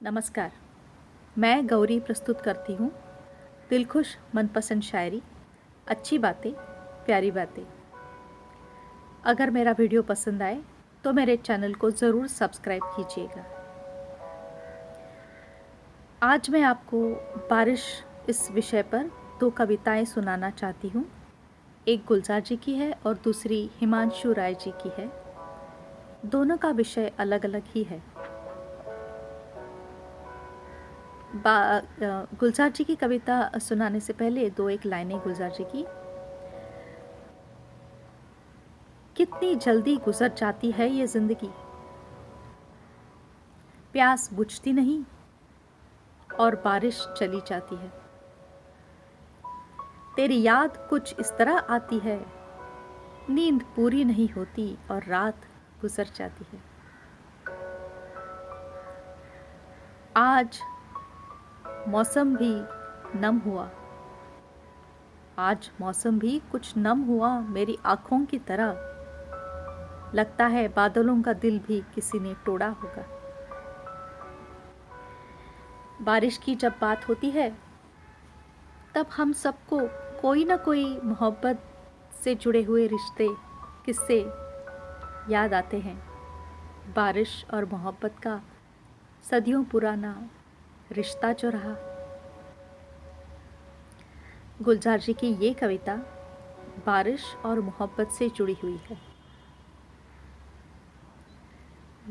नमस्कार। मैं गौरी प्रस्तुत करती हूँ दिलखुश मनपसंद शायरी, अच्छी बातें, प्यारी बातें। अगर मेरा वीडियो पसंद आए तो मेरे चैनल को ज़रूर सब्सक्राइब कीजिएगा। आज मैं आपको बारिश इस विषय पर दो कविताएँ सुनाना चाहती हूँ। एक गुलजार जी की है और दूसरी हिमांशु राय जी की है। दोनों का विषय अलग अलग ही है। गुलजार जी की कविता सुनाने से पहले दो एक लाइनें गुलजार जी की। कितनी जल्दी गुजर जाती है ये ज़िंदगी। प्यास बुझती नहीं और बारिश चली जाती है। तेरी याद कुछ इस तरह आती है, नींद पूरी नहीं होती और रात गुजर जाती है। आज मौसम भी नम हुआ। आज मौसम भी कुछ नम हुआ मेरी आँखों की तरह। लगता है बादलों का दिल भी किसी ने तोड़ा होगा। बारिश की जब बात होती है, तब हम सबको कोई ना कोई मोहब्बत से जुड़े हुए रिश्ते, किस्से याद आते हैं। बारिश और मोहब्बत का सदियों पुराना रिश्ता जो रहा। गुलजार जी की ये कविता बारिश और मोहब्बत से जुड़ी हुई है।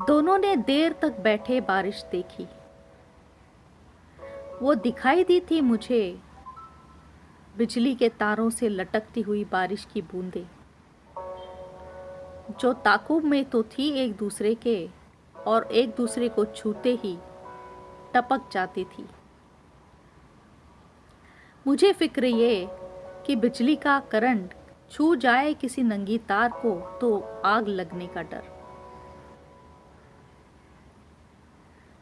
दोनों ने देर तक बैठे बारिश देखी। वो दिखाई दी थी मुझे, बिजली के तारों से लटकती हुई बारिश की बूंदें। जो ताकुब में तो थी एक दूसरे के, और एक दूसरे को छूते ही टपक जाती थी। मुझे फ़िक्र ये कि बिजली का करंट छू जाए किसी नंगी तार को तो आग लगने का डर।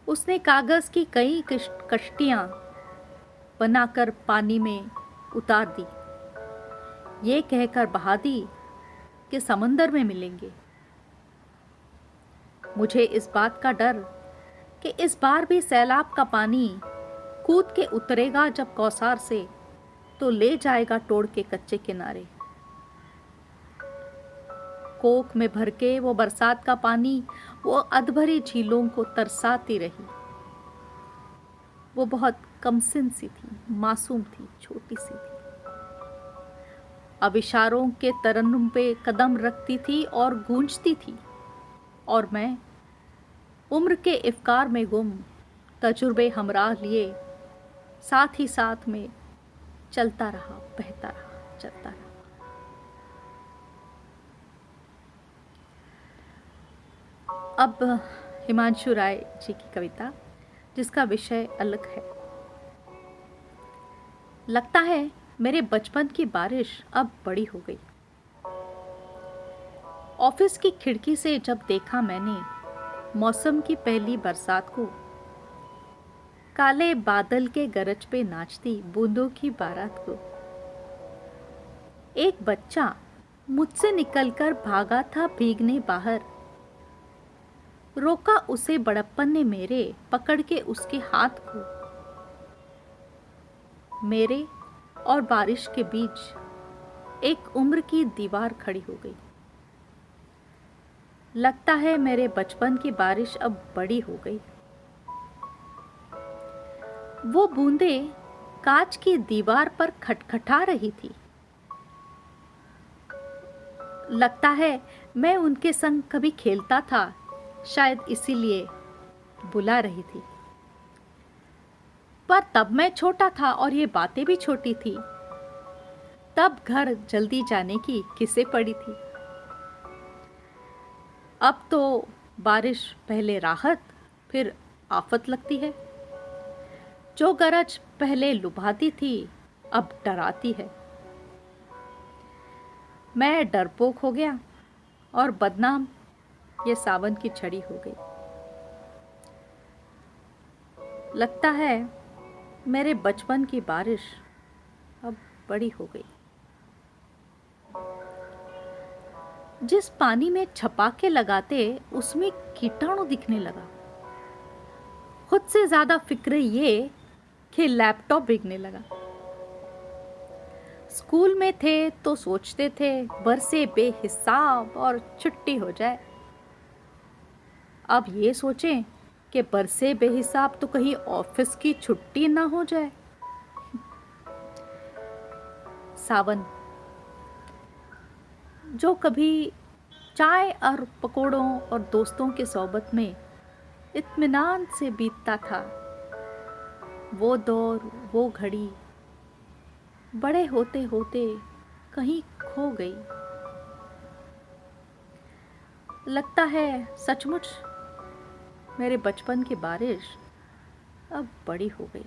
उसने कागज़ की कई कश्तियाँ बनाकर पानी में उतार दी। ये कहकर बहा दी कि समंदर में मिलेंगे। मुझे इस बात का डर कि इस बार भी सैलाब का पानी कूद के उतरेगा जब कौसार से तो ले जाएगा तोड़ के कच्चे किनारे। कोक में भर के वो बरसात का पानी, वो अधभरी झीलों को तरसाती रही। वो बहुत कमसिन सी थी, मासूम थी, छोटी सी थी। अब इशारों के तरन्नुम पे कदम रखती थी और गूंजती थी, और मैं उम्र के इफ्कार में गुम, तजुर्बे हमराह लिए, साथ ही साथ में चलता रहा, बहता रहा, चलता रहा। अब हिमांशु राय जी की कविता, जिसका विषय अलग है। लगता है मेरे बचपन की बारिश अब बड़ी हो गई। ऑफ़िस की खिड़की से जब देखा मैंने मौसम की पहली बरसात को। काले बादल के गरज पे नाचती बूंदों की बारात को। एक बच्चा मुझसे निकलकर भागा था भीगने बाहर। रोका उसे बड़प्पन ने मेरे, पकड़ के उसके हाथ को। मेरे और बारिश के बीच एक उम्र की दीवार खड़ी हो गई। लगता है मेरे बचपन की बारिश अब बड़ी हो गई। वो बूंदे कांच की दीवार पर खटखटा रही थी। लगता है मैं उनके संग कभी खेलता था, शायद इसीलिए बुला रही थी। पर तब मैं छोटा था और ये बातें भी छोटी थी। तब घर जल्दी जाने की किसे पड़ी थी। अब तो बारिश पहले राहत, फिर आफत लगती है। जो गरज पहले लुभाती थी, अब डराती है। मैं डरपोक हो गया और बदनाम, ये सावन की छड़ी हो गई। लगता है मेरे बचपन की बारिश अब बड़ी हो गई। जिस पानी में छपाके लगाते, उसमें कीटाणु दिखने लगा। खुद से ज़्यादा फ़िक्र ये कि लैपटॉप बिकने लगा। स्कूल में थे तो सोचते थे, बरसे बेहिसाब और छुट्टी हो जाए। अब ये सोचें कि बरसे बेहिसाब तो कहीं ऑफ़िस की छुट्टी ना हो जाए। सावन जो कभी चाय और पकोड़ों और दोस्तों के सोबत में इत्मीनान से बीतता था। वो दौर, वो घड़ी बड़े होते होते कहीं खो गई। लगता है सचमुच मेरे बचपन की बारिश अब बड़ी हो गई।